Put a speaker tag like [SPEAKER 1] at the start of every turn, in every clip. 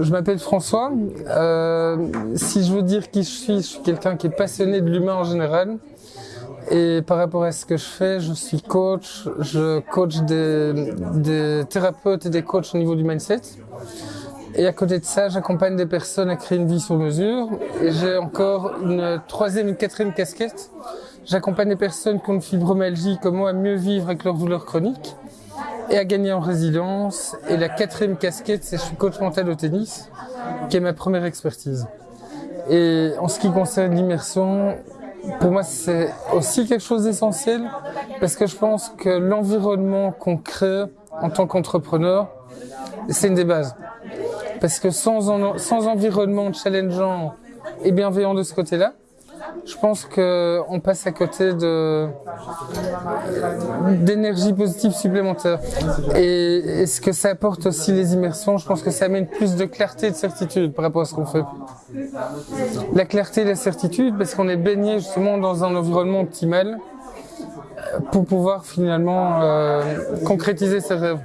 [SPEAKER 1] je m'appelle François. Euh, si je veux dire qui je suis, je suis quelqu'un qui est passionné de l'humain en général. Et par rapport à ce que je fais, je suis coach, je coach des, des thérapeutes et des coachs au niveau du mindset. Et à côté de ça, j'accompagne des personnes à créer une vie sur mesure. Et j'ai encore une troisième, une quatrième casquette. J'accompagne des personnes qui ont une fibromyalgie comme moi à mieux vivre avec leurs douleurs chroniques et à gagner en résilience. Et la quatrième casquette, c'est je suis coach mental au tennis, qui est ma première expertise. Et en ce qui concerne l'immersion, pour moi, c'est aussi quelque chose d'essentiel parce que je pense que l'environnement qu'on crée en tant qu'entrepreneur, c'est une des bases. Parce que sans, sans environnement challengeant et bienveillant de ce côté-là, je pense que on passe à côté d'énergie positive supplémentaire. Et, et ce que ça apporte aussi les immersions, je pense que ça amène plus de clarté et de certitude par rapport à ce qu'on fait. La clarté et la certitude, parce qu'on est baigné justement dans un environnement optimal euh, pour pouvoir finalement euh, concrétiser ses rêves.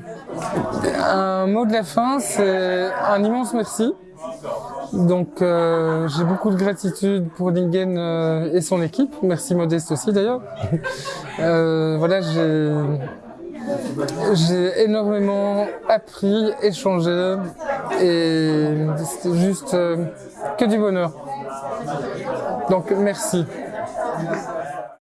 [SPEAKER 1] Un mot de la fin, c'est un immense merci. Donc euh, j'ai beaucoup de gratitude pour Lingen euh, et son équipe. Merci Modeste aussi d'ailleurs. Euh, voilà, j'ai énormément appris, échangé et c'était juste que du bonheur. Donc merci.